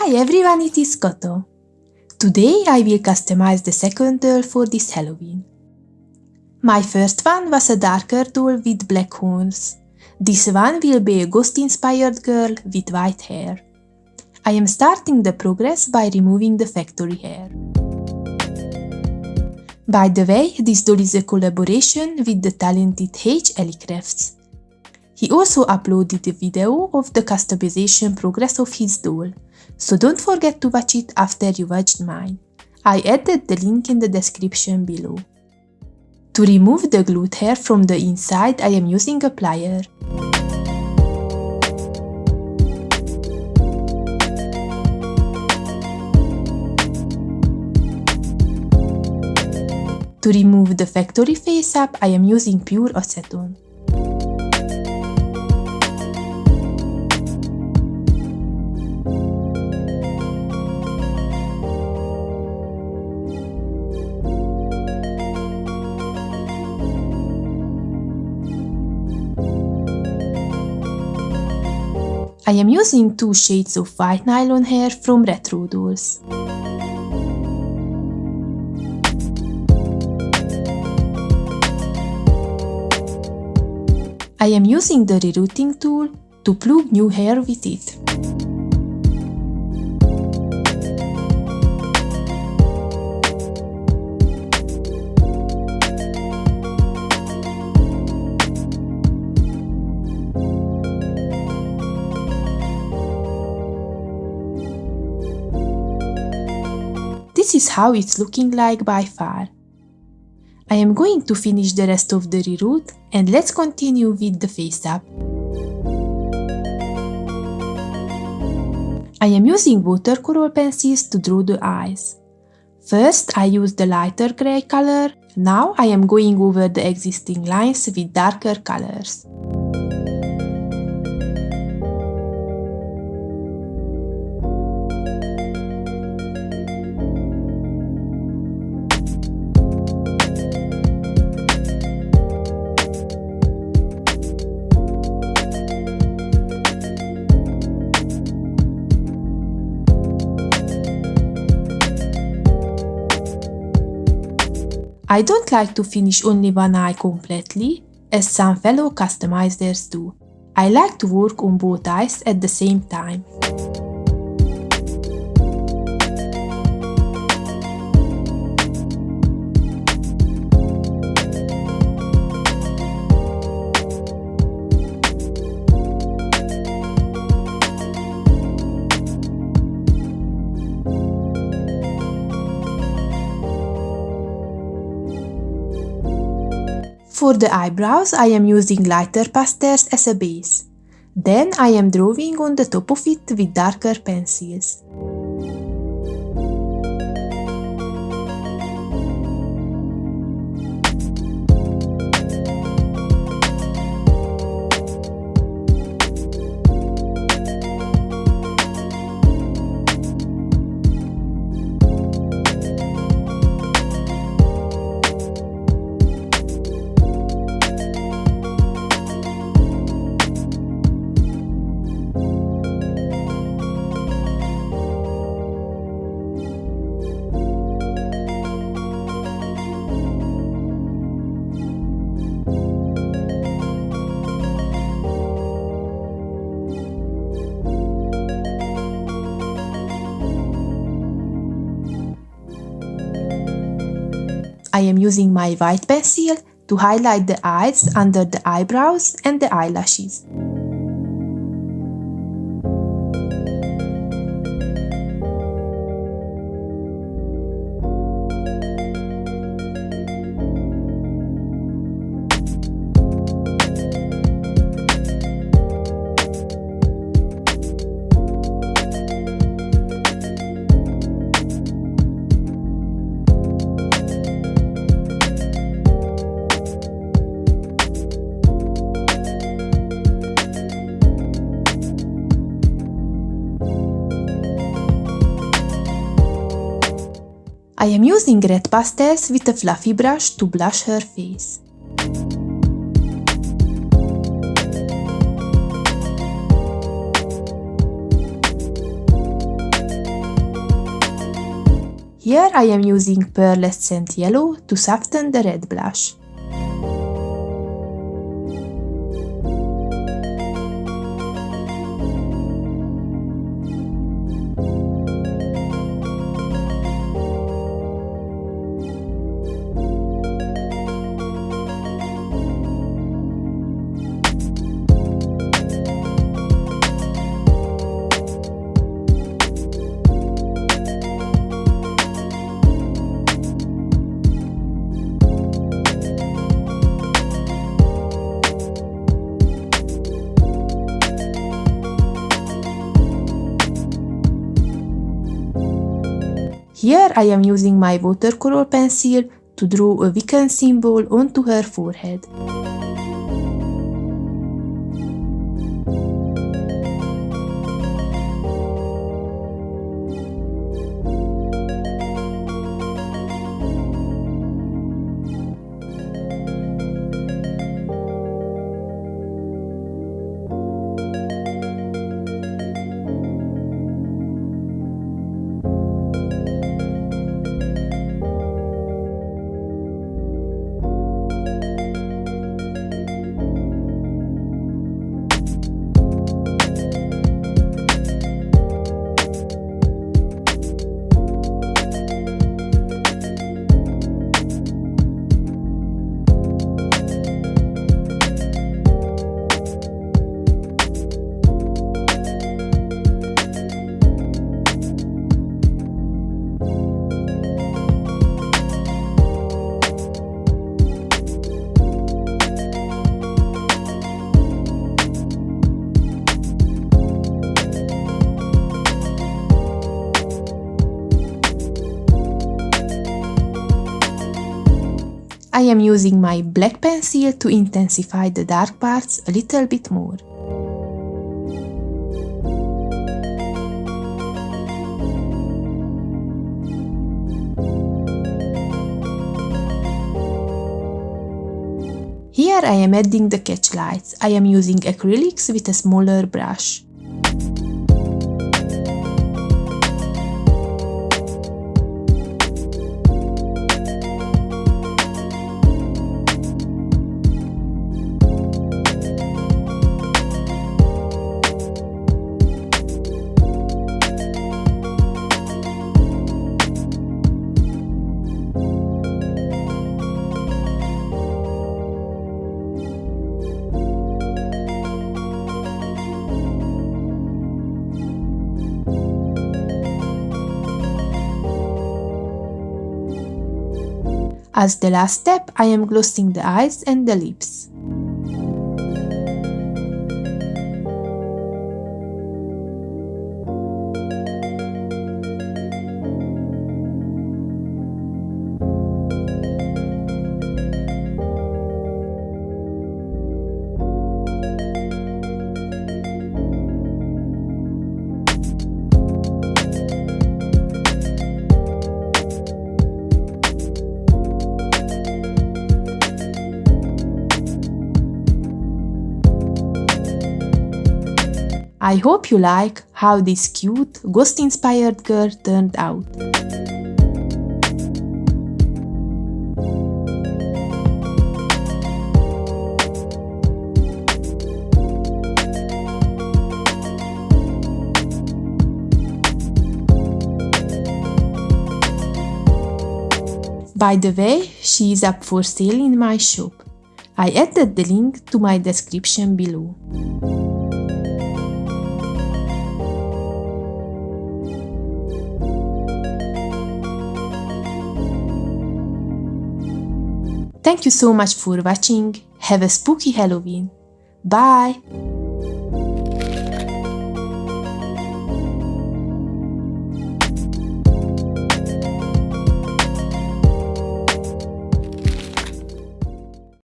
Hi everyone, it is Koto. Today I will customize the second doll for this Halloween. My first one was a darker doll with black horns. This one will be a ghost-inspired girl with white hair. I am starting the progress by removing the factory hair. By the way, this doll is a collaboration with the talented H. Crafts. He also uploaded a video of the customization progress of his doll, so don't forget to watch it after you watched mine. I added the link in the description below. To remove the glued hair from the inside, I am using a plier. To remove the factory face-up, I am using pure acetone. I am using two shades of white nylon hair from Retro Dolls. I am using the rerouting tool to plug new hair with it. This is how it's looking like by far. I am going to finish the rest of the reroute and let's continue with the face up. I am using watercolor pencils to draw the eyes. First I use the lighter grey color, now I am going over the existing lines with darker colors. I don't like to finish only one eye completely, as some fellow customizers do. I like to work on both eyes at the same time. For the eyebrows, I am using lighter pastels as a base. Then I am drawing on the top of it with darker pencils. I am using my white pencil to highlight the eyes under the eyebrows and the eyelashes. I am using red pastels with a fluffy brush to blush her face. Here I am using pearlescent yellow to soften the red blush. Here I am using my watercolor pencil to draw a Wiccan symbol onto her forehead. I am using my black pencil to intensify the dark parts a little bit more. Here I am adding the catch lights. I am using acrylics with a smaller brush. As the last step, I am glossing the eyes and the lips. I hope you like how this cute, ghost-inspired girl turned out. By the way, she is up for sale in my shop. I added the link to my description below. Thank you so much for watching. Have a spooky Halloween. Bye!